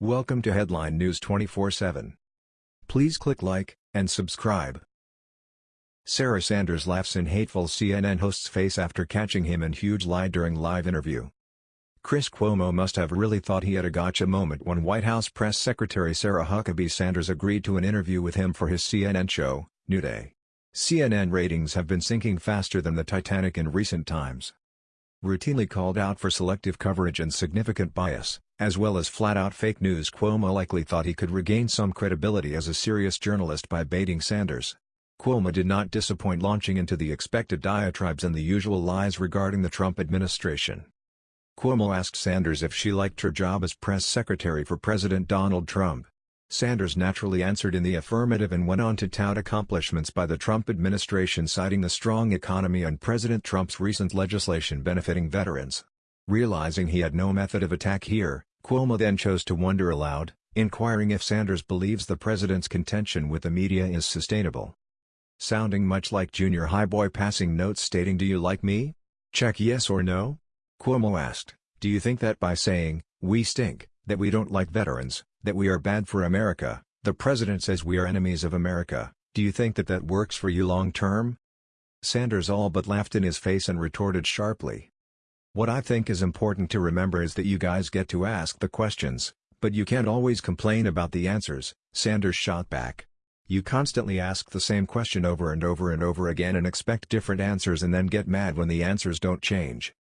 Welcome to Headline News 24/7. Please click like and subscribe. Sarah Sanders laughs in hateful CNN host's face after catching him in huge lie during live interview. Chris Cuomo must have really thought he had a gotcha moment when White House Press Secretary Sarah Huckabee Sanders agreed to an interview with him for his CNN show, New Day. CNN ratings have been sinking faster than the Titanic in recent times. Routinely called out for selective coverage and significant bias, as well as flat-out fake news Cuomo likely thought he could regain some credibility as a serious journalist by baiting Sanders. Cuomo did not disappoint launching into the expected diatribes and the usual lies regarding the Trump administration. Cuomo asked Sanders if she liked her job as press secretary for President Donald Trump. Sanders naturally answered in the affirmative and went on to tout accomplishments by the Trump administration citing the strong economy and President Trump's recent legislation benefiting veterans. Realizing he had no method of attack here, Cuomo then chose to wonder aloud, inquiring if Sanders believes the president's contention with the media is sustainable. Sounding much like junior high boy passing notes stating do you like me? Check yes or no? Cuomo asked, do you think that by saying, we stink, that we don't like veterans, that we are bad for America, the president says we are enemies of America, do you think that that works for you long term? Sanders all but laughed in his face and retorted sharply. What I think is important to remember is that you guys get to ask the questions, but you can't always complain about the answers, Sanders shot back. You constantly ask the same question over and over and over again and expect different answers and then get mad when the answers don't change.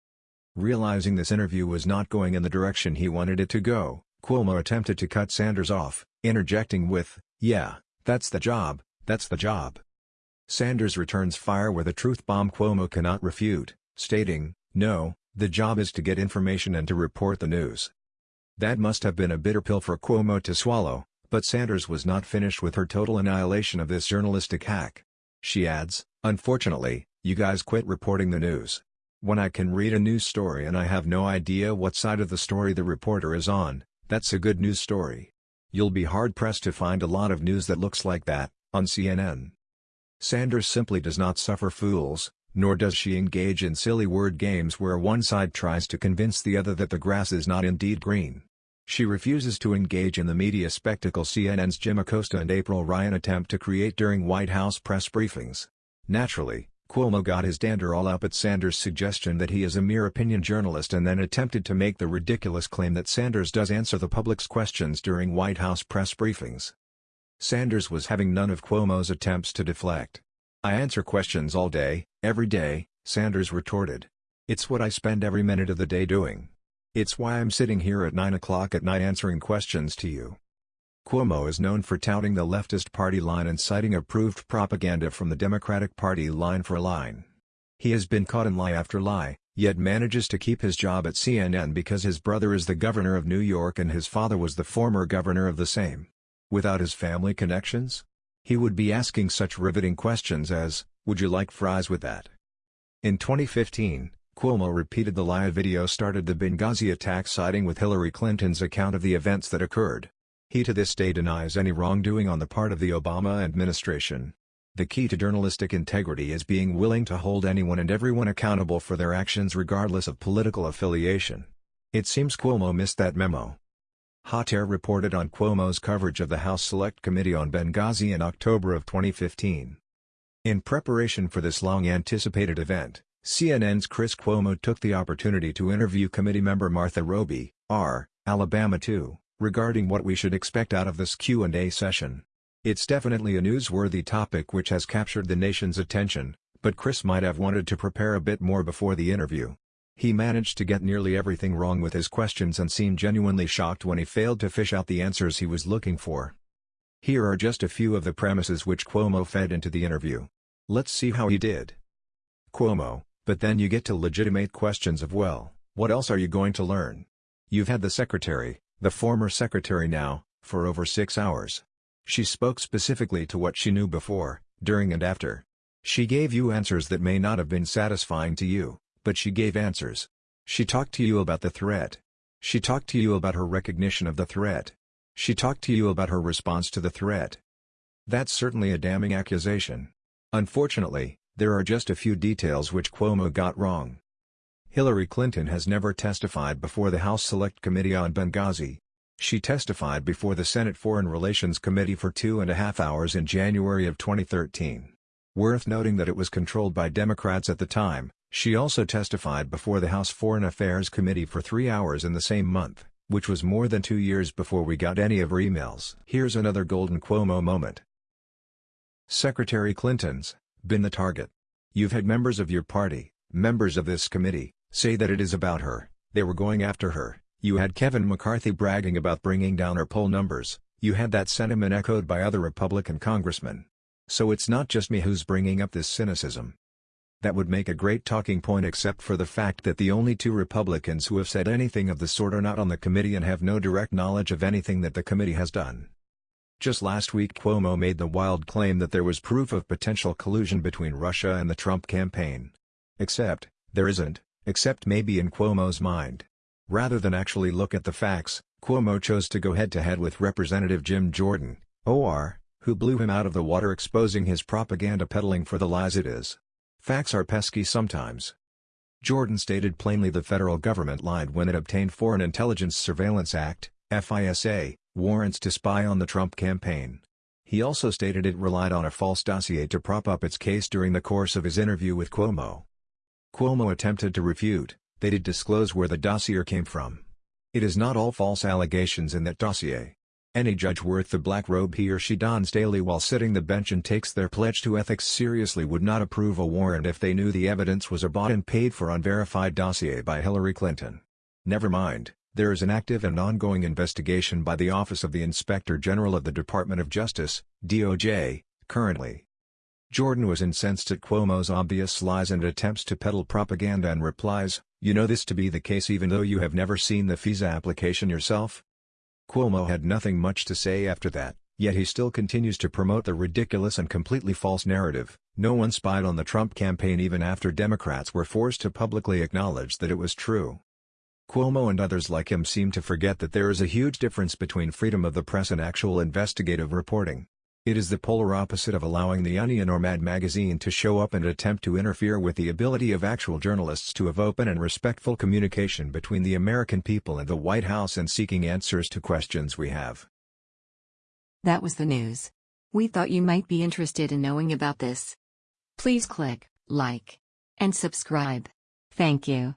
Realizing this interview was not going in the direction he wanted it to go, Cuomo attempted to cut Sanders off, interjecting with, yeah, that's the job, that's the job. Sanders returns fire with a truth bomb Cuomo cannot refute, stating, no, the job is to get information and to report the news. That must have been a bitter pill for Cuomo to swallow, but Sanders was not finished with her total annihilation of this journalistic hack. She adds, unfortunately, you guys quit reporting the news. When I can read a news story and I have no idea what side of the story the reporter is on, that's a good news story. You'll be hard-pressed to find a lot of news that looks like that, on CNN. Sanders simply does not suffer fools, nor does she engage in silly word games where one side tries to convince the other that the grass is not indeed green. She refuses to engage in the media spectacle CNN's Jim Acosta and April Ryan attempt to create during White House press briefings. Naturally, Cuomo got his dander all up at Sanders' suggestion that he is a mere opinion journalist and then attempted to make the ridiculous claim that Sanders does answer the public's questions during White House press briefings. Sanders was having none of Cuomo's attempts to deflect. I answer questions all day, every day, Sanders retorted. It's what I spend every minute of the day doing. It's why I'm sitting here at 9 o'clock at night answering questions to you. Cuomo is known for touting the leftist party line and citing approved propaganda from the Democratic Party line for line. He has been caught in lie after lie, yet manages to keep his job at CNN because his brother is the governor of New York and his father was the former governor of the same. Without his family connections? He would be asking such riveting questions as, would you like fries with that? In 2015, Cuomo repeated the lie video started the Benghazi attack siding with Hillary Clinton's account of the events that occurred. He to this day denies any wrongdoing on the part of the Obama administration. The key to journalistic integrity is being willing to hold anyone and everyone accountable for their actions regardless of political affiliation. It seems Cuomo missed that memo. Hot Air reported on Cuomo's coverage of the House Select Committee on Benghazi in October of 2015. In preparation for this long-anticipated event, CNN's Chris Cuomo took the opportunity to interview committee member Martha Roby, R., Alabama 2 regarding what we should expect out of this Q&A session. It's definitely a newsworthy topic which has captured the nation's attention, but Chris might have wanted to prepare a bit more before the interview. He managed to get nearly everything wrong with his questions and seemed genuinely shocked when he failed to fish out the answers he was looking for. Here are just a few of the premises which Cuomo fed into the interview. Let's see how he did. Cuomo, but then you get to legitimate questions of well, what else are you going to learn? You've had the secretary, the former secretary now, for over six hours. She spoke specifically to what she knew before, during and after. She gave you answers that may not have been satisfying to you, but she gave answers. She talked to you about the threat. She talked to you about her recognition of the threat. She talked to you about her response to the threat. That's certainly a damning accusation. Unfortunately, there are just a few details which Cuomo got wrong. Hillary Clinton has never testified before the House Select Committee on Benghazi. She testified before the Senate Foreign Relations Committee for two and a half hours in January of 2013. Worth noting that it was controlled by Democrats at the time, she also testified before the House Foreign Affairs Committee for three hours in the same month, which was more than two years before we got any of her emails. Here's another golden Cuomo moment. Secretary Clinton's been the target. You've had members of your party, members of this committee, say that it is about her, they were going after her, you had Kevin McCarthy bragging about bringing down her poll numbers, you had that sentiment echoed by other Republican congressmen. So it's not just me who's bringing up this cynicism. That would make a great talking point except for the fact that the only two Republicans who have said anything of the sort are not on the committee and have no direct knowledge of anything that the committee has done. Just last week Cuomo made the wild claim that there was proof of potential collusion between Russia and the Trump campaign. Except, there isn't, except maybe in Cuomo's mind. Rather than actually look at the facts, Cuomo chose to go head-to-head -head with Representative Jim Jordan, OR, who blew him out of the water exposing his propaganda peddling for the lies it is. Facts are pesky sometimes. Jordan stated plainly the federal government lied when it obtained Foreign Intelligence Surveillance Act, FISA, warrants to spy on the Trump campaign. He also stated it relied on a false dossier to prop up its case during the course of his interview with Cuomo. Cuomo attempted to refute, they did disclose where the dossier came from. It is not all false allegations in that dossier. Any judge worth the black robe he or she dons daily while sitting the bench and takes their pledge to ethics seriously would not approve a warrant if they knew the evidence was a bought and paid for unverified dossier by Hillary Clinton. Never mind, there is an active and ongoing investigation by the Office of the Inspector General of the Department of Justice, DOJ, currently. Jordan was incensed at Cuomo's obvious lies and attempts to peddle propaganda and replies, you know this to be the case even though you have never seen the FISA application yourself? Cuomo had nothing much to say after that, yet he still continues to promote the ridiculous and completely false narrative, no one spied on the Trump campaign even after Democrats were forced to publicly acknowledge that it was true. Cuomo and others like him seem to forget that there is a huge difference between freedom of the press and actual investigative reporting. It is the polar opposite of allowing The Onion or Mad Magazine to show up and attempt to interfere with the ability of actual journalists to have open and respectful communication between the American people and the White House and seeking answers to questions we have. That was the news. We thought you might be interested in knowing about this. Please click like and subscribe. Thank you.